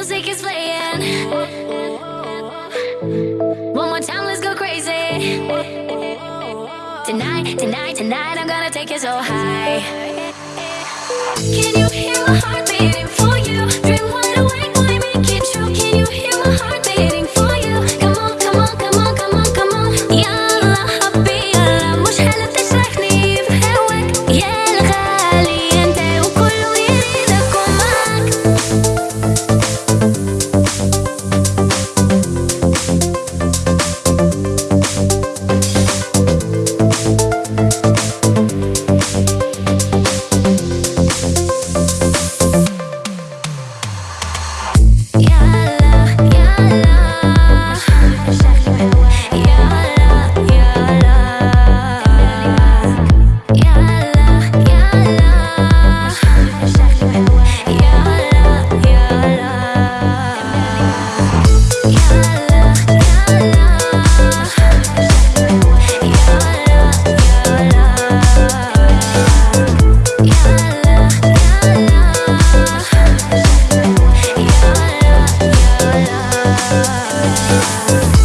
music is playing. One more time, let's go crazy. Tonight, tonight, tonight, I'm gonna take it so high. Can you hear my heart? love